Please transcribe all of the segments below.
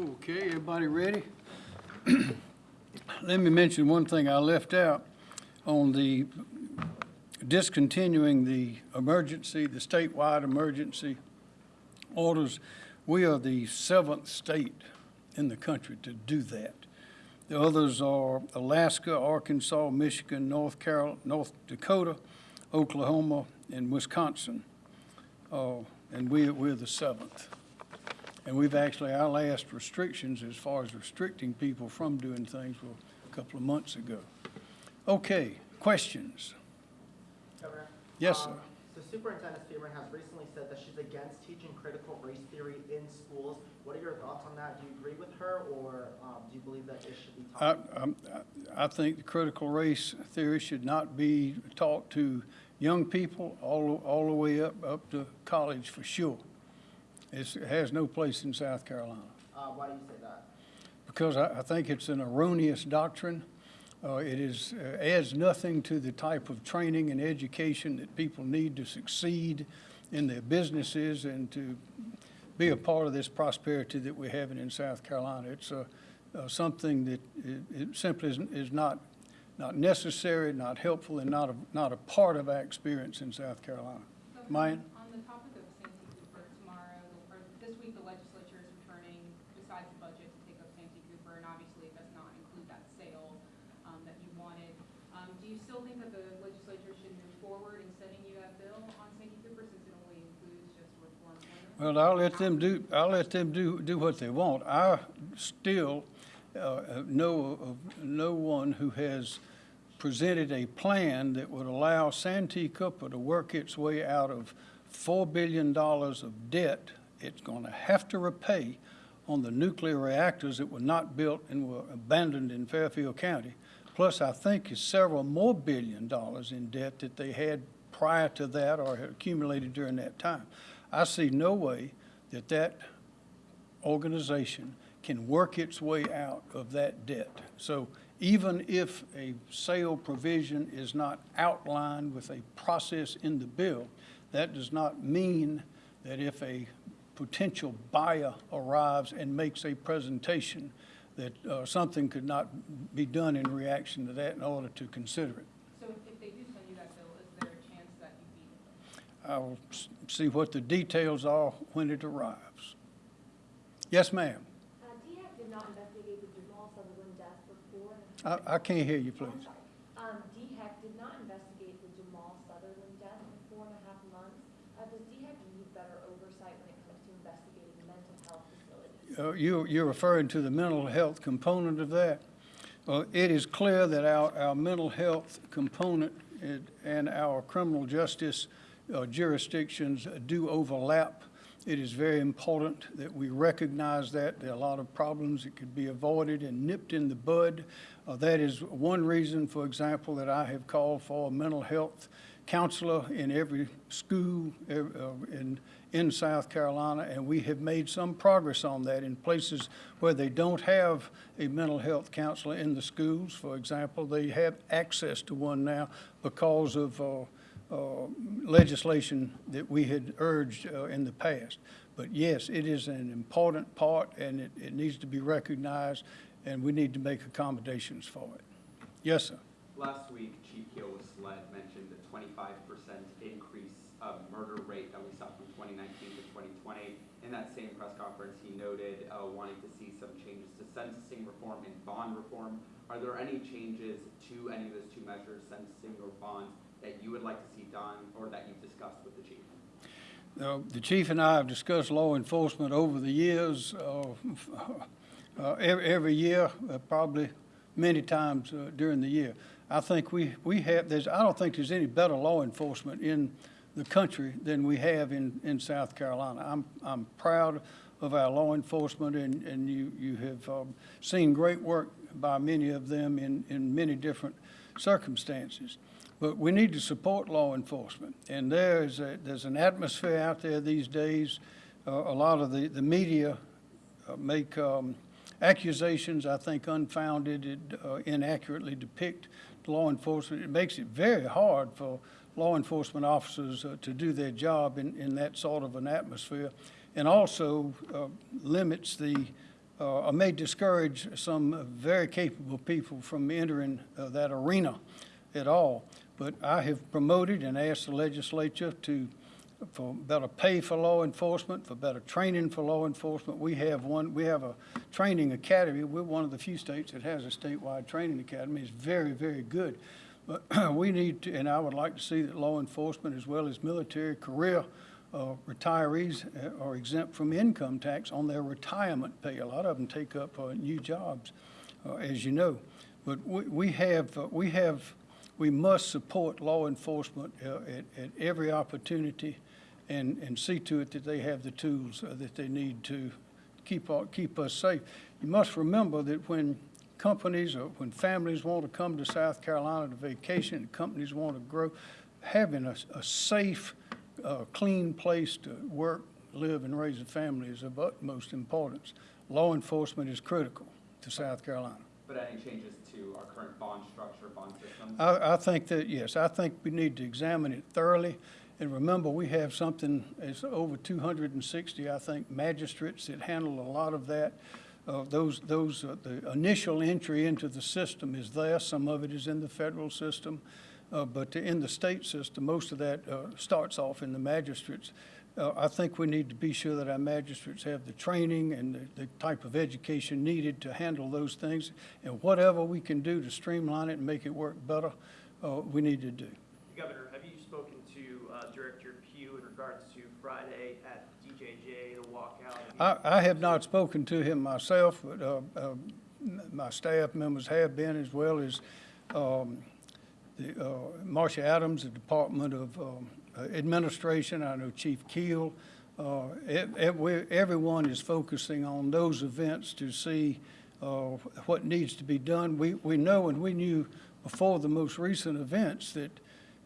Okay, everybody ready? Let me mention one thing I left out on the discontinuing the emergency, the statewide emergency orders. We are the seventh state in the country to do that. The others are Alaska, Arkansas, Michigan, North Carol, North Dakota, Oklahoma, and Wisconsin. Uh, And we, we're the seventh. And we've actually, our last restrictions as far as restricting people from doing things were a couple of months ago. Okay, questions? Governor? Yes, sir. Um, So Superintendent Spearman has recently said that she's against teaching critical race theory in schools. What are your thoughts on that? Do you agree with her, or um, do you believe that it should be taught? I'm- I think the critical race theory should not be taught to young people all, all the way up, up to college for sure. It's, it has no place in South Carolina. Uh, Why do you say that? because I, I think it's an erroneous doctrine. Uh, it is, uh, adds nothing to the type of training and education that people need to succeed in their businesses and to be a part of this prosperity that we're having in South Carolina. It's uh, uh, something that it, it simply is, is not, not necessary, not helpful, and not a, not a part of our experience in South Carolina. Governor, Mine? On the topic of Santee Cooper, tomorrow, or this week, the legislature is returning, besides the budget, to take up Santee Cooper, and obviously it does not include that sale um, that you wanted. Um, Do you still think that the legislature should move forward in sending you that bill on Santee Cooper, since it only includes just reform? only? Well, I'll let them do, I'll let them do, do what they want. I still uh, know of no one who has presented a plan that would allow Santee Cooper to work its way out of $4 billion of debt it's going to have to repay on the nuclear reactors that were not built and were abandoned in Fairfield County. Plus, I think is several more billion dollars in debt that they had prior to that or accumulated during that time. I see no way that that organization can work its way out of that debt. So even if a sale provision is not outlined with a process in the bill, that does not mean that if a potential buyer arrives and makes a presentation, that uh, something could not be done in reaction to that in order to consider it. So if- if they do send you that bill, is there a chance that you beat it? I will see what the details are when it arrives. Yes, ma'am. Uh, DHEC did not investigate the Jamal Sutherland death for four and a half. I, I can't hear you, please. Um, DHEC did not investigate the Jamal Sutherland death for four and a half months. Uh, does DHEC need better oversight when it comes to investigating mental health facilities? Uh, You, you're referring to the mental health component of that? Well, it is clear that our, our mental health component and our criminal justice uh, jurisdictions do overlap. It is very important that we recognize that. There are a lot of problems that could be avoided and nipped in the bud. Uh, That is one reason, for example, that I have called for a mental health counselor in every school uh, in, in South Carolina, and we have made some progress on that in places where they don't have a mental health counselor in the schools. For example, they have access to one now because of uh, legislation that we had urged uh, in the past. But yes, it is an important part, and it, it needs to be recognized, and we need to make accommodations for it. Yes, sir. Last week, Chief Keel with SLED mentioned the twenty-five percent increase of murder rate that we saw from twenty nineteen to twenty twenty. In that same press conference, he noted uh, wanting to see some changes to sentencing reform and bond reform. Are there any changes to any of those two measures, sentencing or bonds, that you would like to see done or that you've discussed with the chief? Uh, The chief and I have discussed law enforcement over the years, uh, uh, every, every year, uh, probably many times uh, during the year. I think we, we have, there's, I don't think there's any better law enforcement in the country than we have in, in South Carolina. I'm, I'm proud of our law enforcement, and, and you, you have um, seen great work by many of them in, in many different circumstances. But we need to support law enforcement. And there is a, there's an atmosphere out there these days. Uh, a lot of the, the media uh, make um, accusations, I think unfounded, it, uh, inaccurately depict law enforcement. It makes it very hard for law enforcement officers uh, to do their job in, in that sort of an atmosphere. And also uh, limits the uh, I may discourage some very capable people from entering that arena at all. But I have promoted and asked the legislature to, for better pay for law enforcement, for better training for law enforcement. We have one, we have a training academy. We're one of the few states that has a statewide training academy. It's very, very good. But we need to, and I would like to see that law enforcement as well as military career uh, retirees uh, are exempt from income tax on their retirement pay. A lot of them take up uh, new jobs, uh, as you know. But we, we have, uh, we have, we must support law enforcement uh, at, at every opportunity and, and see to it that they have the tools uh, that they need to keep, keep us safe. You must remember that when companies or when families want to come to South Carolina to vacation, and companies want to grow, having a, a safe, uh, clean place to work, live, and raise a family is of utmost importance. Law enforcement is critical to South Carolina. But any changes to our current bond structure, bond system? I, I think that, yes, I think we need to examine it thoroughly. And remember, we have something, it's over two hundred and sixty, I think, magistrates that handle a lot of that. Uh, those, those, uh, the initial entry into the system is there, some of it is in the federal system. Uh, but in the state system, most of that, uh, starts off in the magistrates. Uh, I think we need to be sure that our magistrates have the training and the, the type of education needed to handle those things. And whatever we can do to streamline it and make it work better, uh, we need to do. Governor, have you spoken to uh, Director Pugh in regards to Friday at DJJ, the walkout? I, I have not spoken to him myself, but, uh, uh, my staff members have been, as well as, um, the, uh, Marcia Adams, the Department of, um, Administration, I know Chief Keel. Uh, ev- we- everyone is focusing on those events to see, uh, what needs to be done. We, we know and we knew before the most recent events that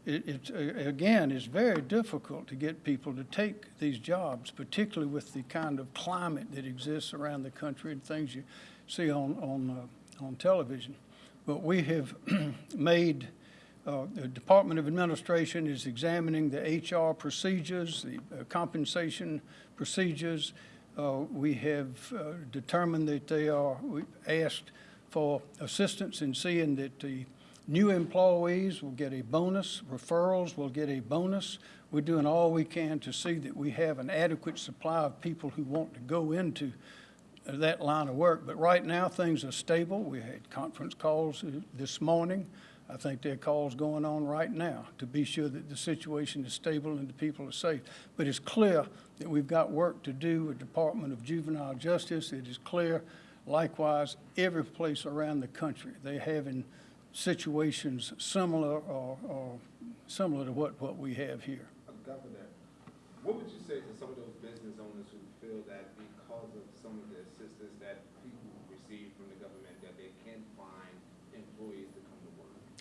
it, uh, again, it's very difficult to get people to take these jobs, particularly with the kind of climate that exists around the country and things you see on, on, uh, on television. But we have made, uh, the Department of Administration is examining the HR procedures, the uh, compensation procedures. Uh, We have uh, determined that they are, we asked for assistance in seeing that the new employees will get a bonus, referrals will get a bonus. We're doing all we can to see that we have an adequate supply of people who want to go into that line of work. But right now, things are stable. We had conference calls uh, this morning. I think there are calls going on right now to be sure that the situation is stable and the people are safe. But it's clear that we've got work to do with the Department of Juvenile Justice. It is clear, likewise, every place around the country, they're having situations similar or, or similar to what, what we have here. What would you say to some of those business owners who feel that because of some of the assistance that people receive from the government, that they can't find employees to?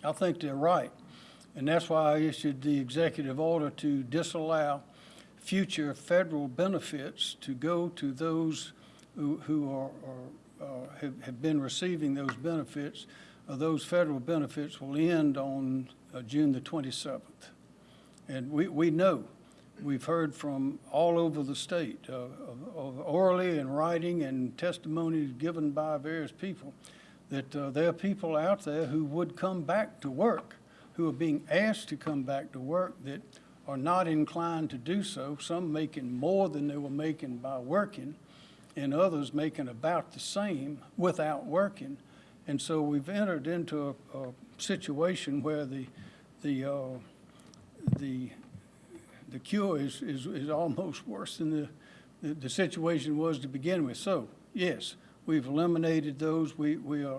I think they're right. And that's why I issued the executive order to disallow future federal benefits to go to those who, who are, are, uh, have, have been receiving those benefits. Uh, those federal benefits will end on, uh, June the twenty-seventh. And we, we know, we've heard from all over the state, uh, of- of orally and writing and testimonies given by various people, that uh, there are people out there who would come back to work, who are being asked to come back to work that are not inclined to do so, some making more than they were making by working, and others making about the same without working. And so we've entered into a, a situation where the, the, uh, the, the cure is, is, is almost worse than the, the, the situation was to begin with. So, yes, we've eliminated those. We, we uh,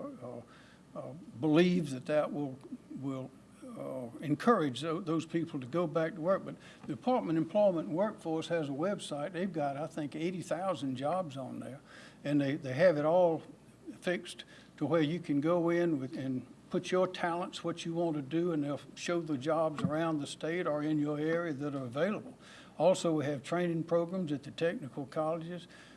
uh, believe that that will, will, uh, encourage tho- those people to go back to work. But the Department of Employment and Workforce has a website. They've got, I think, eighty thousand jobs on there. And they, they have it all fixed to where you can go in with, and put your talents, what you want to do, and they'll show the jobs around the state or in your area that are available. Also, we have training programs at the technical colleges.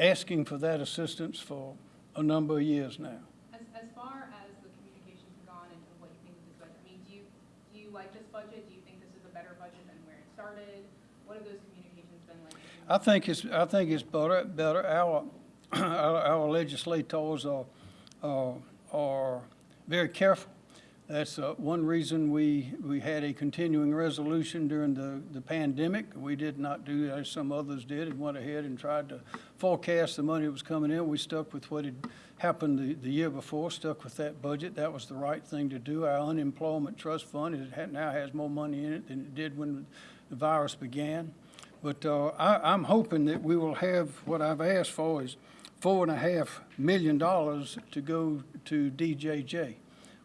asking for that assistance for a number of years now. As, as far as the communications have gone and what you think of this budget, I mean, do you, do you like this budget? Do you think this is a better budget than where it started? What have those communications been like? I think it's, I think it's better, better, our, our our legislators are, are, are very careful. That's uh, one reason we, we had a continuing resolution during the, the pandemic. We did not do as some others did and went ahead and tried to forecast the money that was coming in. We stuck with what had happened the, the year before, stuck with that budget. That was the right thing to do. Our unemployment trust fund, it now has more money in it than it did when the virus began. But uh, I, I'm hoping that we will have, what I've asked for is four and a half million dollars to go to DJJ.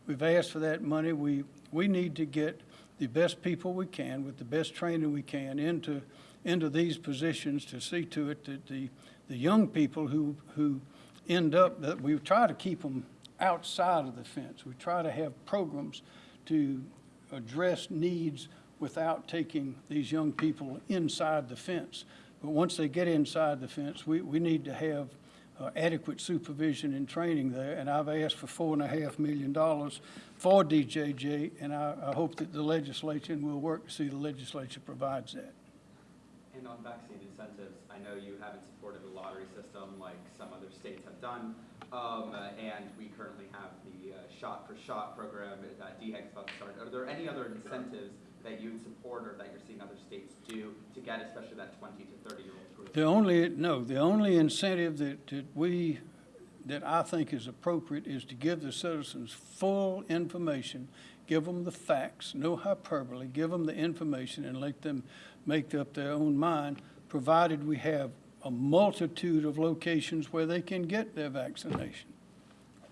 We've asked for that money. We, we need to get the best people we can with the best training we can into, into these positions to see to it that the, the young people who, who end up, that we try to keep them outside of the fence. We try to have programs to address needs without taking these young people inside the fence. But once they get inside the fence, we, we need to have uh, adequate supervision and training there. And I've asked for four and a half million dollars for DJJ, and I, I hope that the legislature, we'll work to see the legislature provides that. And on vaccine incentives, I know you haven't supported a lottery system like some other states have done. Um, uh, and we currently have the uh, shot-for-shot program that DHEC's about to start. Are there any other incentives that you'd support or that you're seeing other states do to get especially that 20 to 30-year-old group? The only, no, the only incentive that, that we, that I think is appropriate is to give the citizens full information, give them the facts, no hyperbole, give them the information and let them make up their own mind, provided we have a multitude of locations where they can get their vaccination.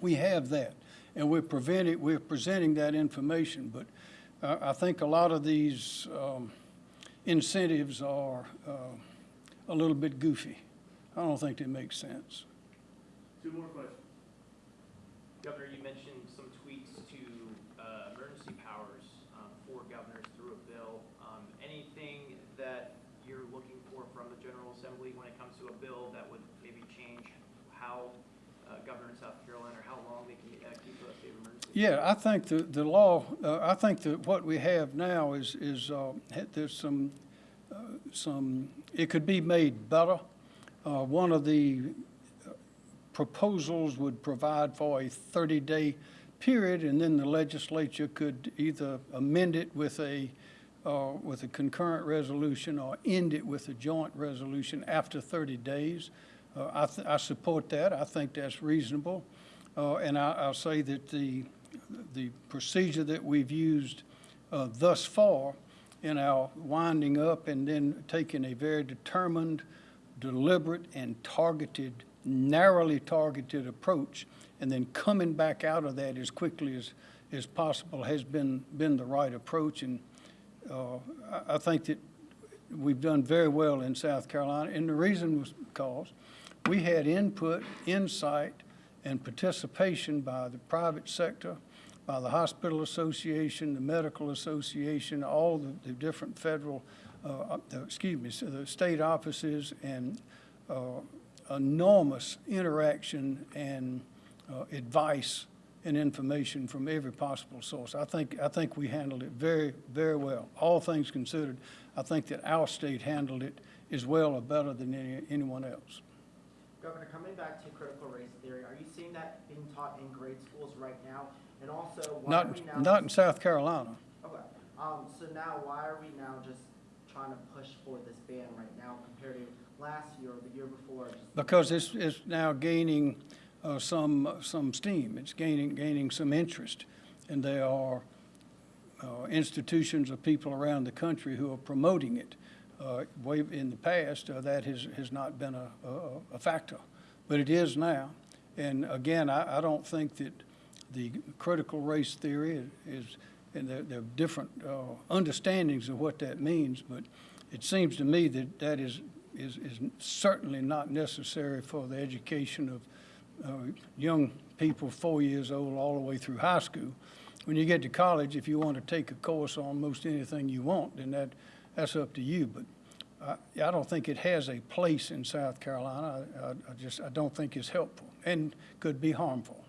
We have that, and we're preventing, we're presenting that information, but uh, I think a lot of these um, incentives are uh, a little bit goofy. I don't think they make sense. Two more questions. Governor, you mentioned some tweaks to uh, emergency powers um, for governors through a bill. Um, Anything that you're looking for from the General Assembly when it comes to a bill that would maybe change how uh, governor in South Carolina, or how long they can uh, keep a state of emergency? Yeah, I think the, the law, uh, I think that what we have now is, is, uh, there's some, uh, some, it could be made better. Uh, one of the proposals would provide for a 30-day period, and then the legislature could either amend it with a, uh, with a concurrent resolution or end it with a joint resolution after 30 days. Uh, I, I support that. I think that's reasonable. Uh, And I, I'll say that the, the procedure that we've used uh, thus far in our winding up and then taking a very determined, deliberate, and targeted, narrowly targeted approach, and then coming back out of that as quickly as, as possible has been, been the right approach. And uh, I, I think that we've done very well in South Carolina, and the reason was because we had input, insight, and participation by the private sector, by the Hospital Association, the Medical Association, all the, the different federal, uh, excuse me, so the state offices, and uh, enormous interaction and uh, advice and information from every possible source. I think, I think we handled it very, very well. All things considered, I think that our state handled it as well or better than any, anyone else. Governor, coming back to critical race theory, are you seeing that being taught in grade schools right now? And also, why are we now? Not, not in South Carolina. Okay, um, so now why are we now just trying to push for this ban right now compared to last year or the year before? Just- Because it's, it's now gaining uh, some, some steam. It's gaining, gaining some interest. And there are uh, institutions or people around the country who are promoting it. Uh, Way in the past, uh, that has, has not been a, a- a factor, but it is now. And again, I, I don't think that the critical race theory is, and there, there are different uh, understandings of what that means, but it seems to me that that is, is, is certainly not necessary for the education of uh, young people, four years old, all the way through high school. When you get to college, if you want to take a course on most anything you want, then that, that's up to you, but I, I don't think it has a place in South Carolina. I, I- I just, I don't think it's helpful and could be harmful.